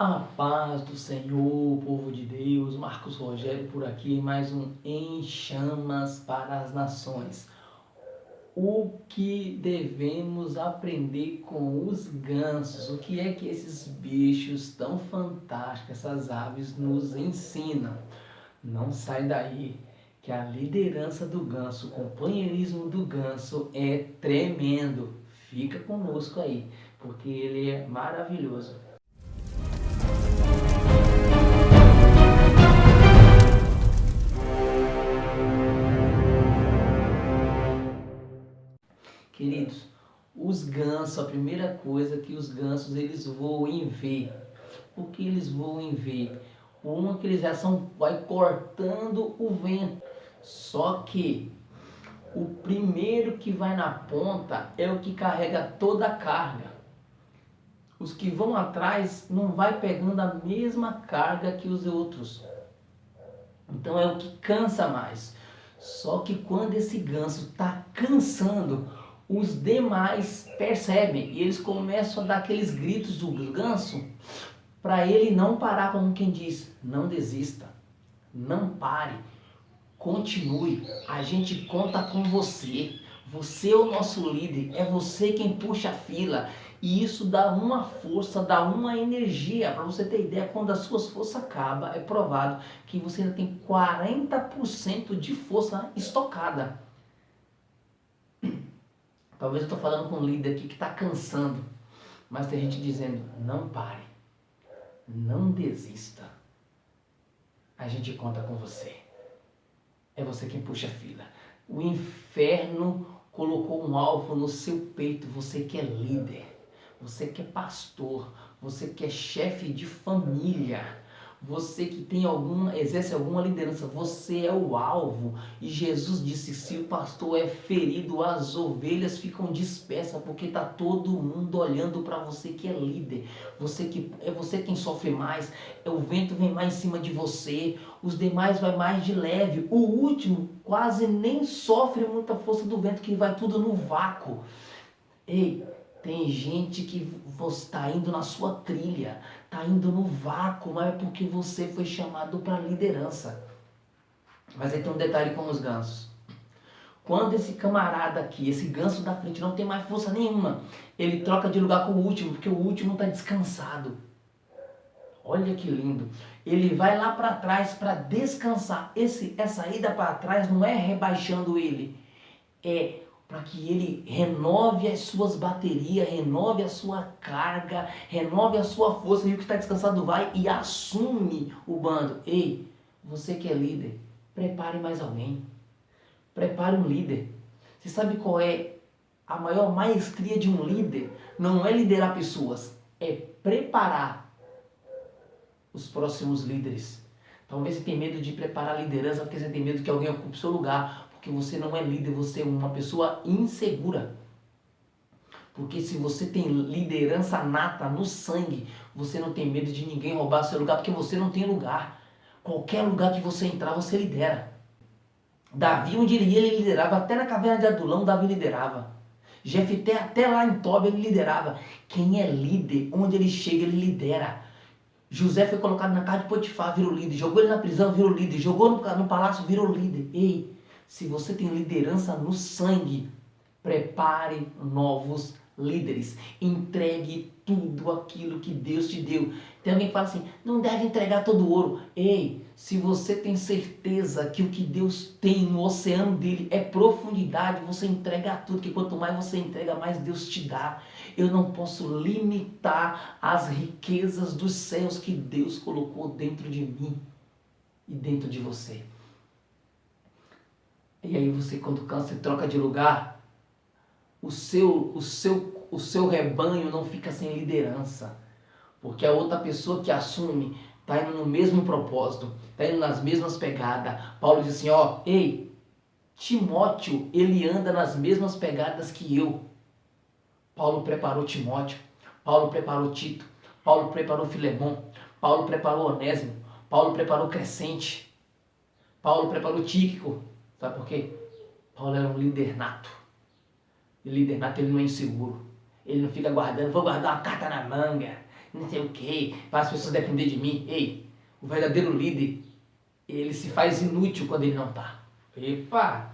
A paz do Senhor, povo de Deus, Marcos Rogério por aqui, mais um Em Chamas para as Nações. O que devemos aprender com os gansos? O que é que esses bichos tão fantásticos, essas aves, nos ensinam? Não sai daí, que a liderança do ganso, o companheirismo do ganso é tremendo. Fica conosco aí, porque ele é maravilhoso. Queridos, os gansos, a primeira coisa que os gansos eles voam em V. Por que eles voam em V? Uma que eles já são, vai cortando o vento. Só que o primeiro que vai na ponta é o que carrega toda a carga. Os que vão atrás não vai pegando a mesma carga que os outros. Então é o que cansa mais. Só que quando esse ganso está cansando, os demais percebem. E eles começam a dar aqueles gritos do ganso para ele não parar, como quem diz, não desista, não pare, continue, a gente conta com você, você é o nosso líder, é você quem puxa a fila. E isso dá uma força, dá uma energia, para você ter ideia, quando as suas forças acabam, é provado que você ainda tem 40% de força estocada. Talvez eu estou falando com um líder aqui que está cansando, mas tem gente dizendo, não pare, não desista. A gente conta com você. É você quem puxa a fila. O inferno colocou um alvo no seu peito, você que é líder, você que é pastor, você que é chefe de família, você que tem alguma, exerce alguma liderança, você é o alvo. E Jesus disse, se o pastor é ferido, as ovelhas ficam dispersas, porque está todo mundo olhando para você que é líder. Você que é você quem sofre mais, é o vento vem mais em cima de você, os demais vai mais de leve. O último quase nem sofre muita força do vento, que vai tudo no vácuo. Ei, tem gente que está indo na sua trilha, está indo no vácuo, mas é porque você foi chamado para liderança. Mas aí tem um detalhe com os gansos. Quando esse camarada aqui, esse ganso da frente não tem mais força nenhuma, ele troca de lugar com o último, porque o último está descansado. Olha que lindo. Ele vai lá para trás para descansar. Esse, essa ida para trás não é rebaixando ele, é para que ele renove as suas baterias, renove a sua carga, renove a sua força, e o que está descansado vai e assume o bando. Ei, você que é líder, prepare mais alguém. Prepare um líder. Você sabe qual é a maior maestria de um líder? Não é liderar pessoas, é preparar os próximos líderes. Talvez você tenha medo de preparar a liderança porque você tem medo que alguém ocupe seu lugar porque você não é líder, você é uma pessoa insegura. Porque se você tem liderança nata no sangue, você não tem medo de ninguém roubar seu lugar, porque você não tem lugar. Qualquer lugar que você entrar, você lidera. Davi, onde ele ia, ele liderava. Até na caverna de Adulão, Davi liderava. Jefté, até lá em Tob, ele liderava. Quem é líder, onde ele chega, ele lidera. José foi colocado na casa de Potifar, virou líder. Jogou ele na prisão, virou líder. Jogou no, no palácio, virou líder. Ei, se você tem liderança no sangue, prepare novos líderes. Entregue tudo aquilo que Deus te deu. Tem alguém que fala assim, não deve entregar todo o ouro. Ei, se você tem certeza que o que Deus tem no oceano dele é profundidade, você entrega tudo, que quanto mais você entrega, mais Deus te dá. Eu não posso limitar as riquezas dos céus que Deus colocou dentro de mim e dentro de você. E aí você quando cansa e troca de lugar, o seu, o, seu, o seu rebanho não fica sem liderança. Porque a outra pessoa que assume está indo no mesmo propósito, está indo nas mesmas pegadas. Paulo diz assim, ó, ei, Timóteo, ele anda nas mesmas pegadas que eu. Paulo preparou Timóteo, Paulo preparou Tito, Paulo preparou Filemão, Paulo preparou Onésimo, Paulo preparou Crescente, Paulo preparou Tíquico, Sabe por quê? Paulo era um líder nato. E líder nato ele não é inseguro. Ele não fica guardando, vou guardar uma carta na manga. não sei o que, para as pessoas depender de mim. Ei, o verdadeiro líder, ele se faz inútil quando ele não está. Epa!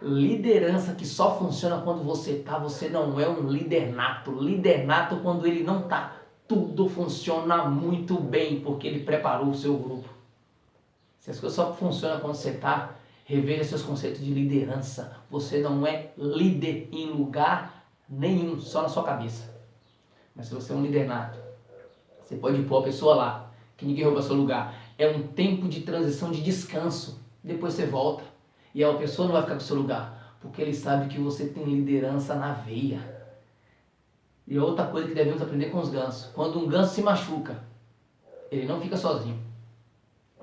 Liderança que só funciona quando você está, você não é um líder nato. Líder nato quando ele não está. Tudo funciona muito bem porque ele preparou o seu grupo. Se as coisas só funcionam quando você está, reveja seus conceitos de liderança. Você não é líder em lugar nenhum, só na sua cabeça. Mas se você é um líder nato, você pode pôr a pessoa lá, que ninguém rouba seu lugar. É um tempo de transição, de descanso. Depois você volta. E a pessoa não vai ficar com seu lugar, porque ele sabe que você tem liderança na veia. E outra coisa que devemos aprender com os gansos. Quando um ganso se machuca, ele não fica sozinho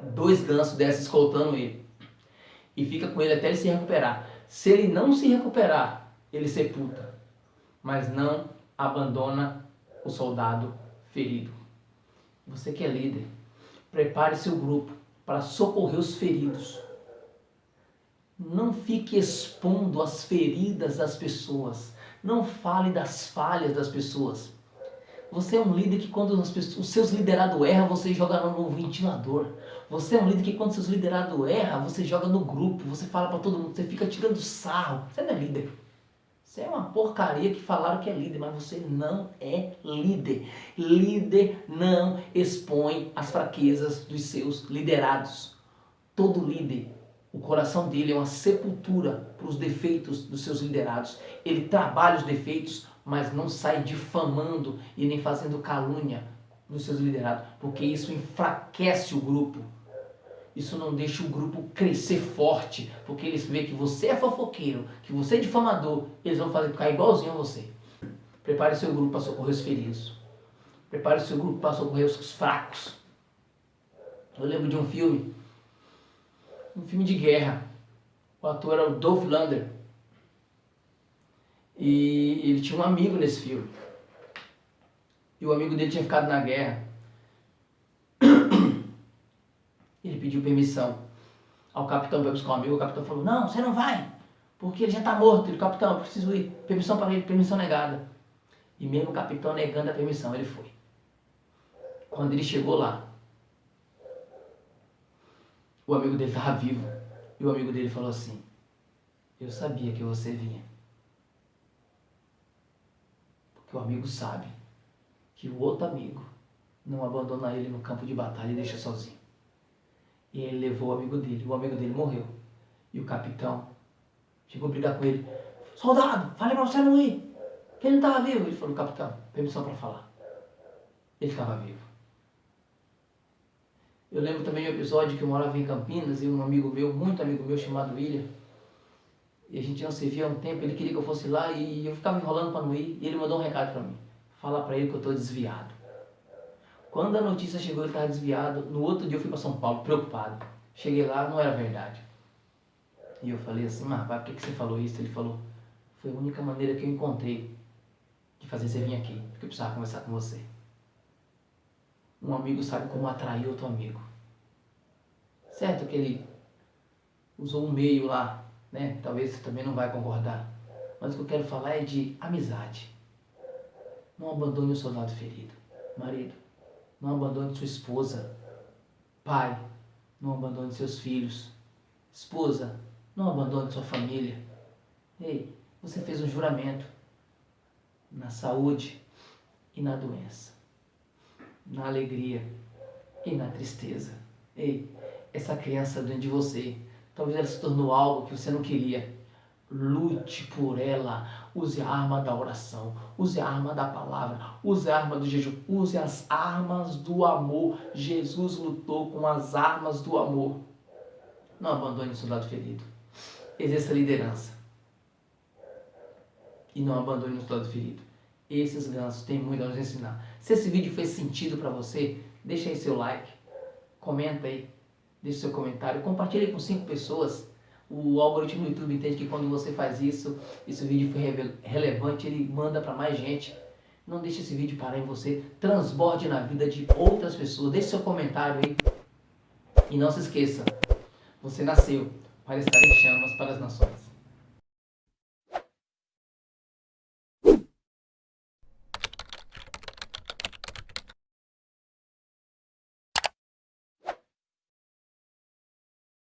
dois gansos desses escoltando ele. E fica com ele até ele se recuperar. Se ele não se recuperar, ele sepulta. Mas não abandona o soldado ferido. Você que é líder, prepare seu grupo para socorrer os feridos. Não fique expondo as feridas das pessoas. Não fale das falhas das pessoas. Você é um líder que quando pessoas, os seus liderados erram, você joga no ventilador. Você é um líder que quando seus liderados erram, você joga no grupo, você fala para todo mundo, você fica tirando sarro. Você não é líder. Você é uma porcaria que falaram que é líder, mas você não é líder. Líder não expõe as fraquezas dos seus liderados. Todo líder, o coração dele é uma sepultura para os defeitos dos seus liderados. Ele trabalha os defeitos mas não sai difamando e nem fazendo calúnia nos seus liderados, porque isso enfraquece o grupo. Isso não deixa o grupo crescer forte, porque eles veem que você é fofoqueiro, que você é difamador, eles vão fazer ficar igualzinho a você. Prepare seu grupo para socorrer os feridos. Prepare seu grupo para socorrer os fracos. Eu lembro de um filme, um filme de guerra. O ator era o Dolph Lundgren. E ele tinha um amigo nesse filme. E o amigo dele tinha ficado na guerra. Ele pediu permissão ao capitão para buscar um amigo. O capitão falou, não, você não vai, porque ele já está morto. Ele, capitão, eu preciso ir. Permissão para ele, permissão negada. E mesmo o capitão negando a permissão, ele foi. Quando ele chegou lá, o amigo dele estava vivo. E o amigo dele falou assim, eu sabia que você vinha que o amigo sabe que o outro amigo não abandona ele no campo de batalha e deixa sozinho. E ele levou o amigo dele, o amigo dele morreu. E o capitão chegou a brigar com ele. Soldado, falei pra você não ir. Que ele não estava vivo. Ele falou, capitão, permissão para falar. Ele estava vivo. Eu lembro também de um episódio que eu morava em Campinas e um amigo meu, muito amigo meu, chamado William, e a gente não se via há um tempo, ele queria que eu fosse lá e eu ficava enrolando para não ir. E ele mandou um recado para mim. Fala para ele que eu estou desviado. Quando a notícia chegou, ele estava desviado. No outro dia eu fui para São Paulo, preocupado. Cheguei lá, não era verdade. E eu falei assim, mas por que, que você falou isso? Ele falou, foi a única maneira que eu encontrei de fazer você vir aqui, porque eu precisava conversar com você. Um amigo sabe como atrair outro amigo. Certo que ele usou um meio lá né? Talvez você também não vai concordar. Mas o que eu quero falar é de amizade. Não abandone o soldado ferido. Marido, não abandone sua esposa. Pai, não abandone seus filhos. Esposa, não abandone sua família. Ei, você fez um juramento na saúde e na doença, na alegria e na tristeza. Ei, essa criança dentro de você Talvez ela se tornou algo que você não queria. Lute por ela. Use a arma da oração. Use a arma da palavra. Use a arma do jejum. Use as armas do amor. Jesus lutou com as armas do amor. Não abandone o soldado ferido. Exerça liderança. E não abandone o soldado ferido. Esses gansos têm muito a nos ensinar. Se esse vídeo fez sentido para você, deixa aí seu like. Comenta aí deixe seu comentário, compartilhe com cinco pessoas. O algoritmo do YouTube entende que quando você faz isso, esse vídeo foi relevante, ele manda para mais gente. Não deixe esse vídeo parar em você, transborde na vida de outras pessoas, deixe seu comentário aí. E não se esqueça, você nasceu para estar em chamas para as nações.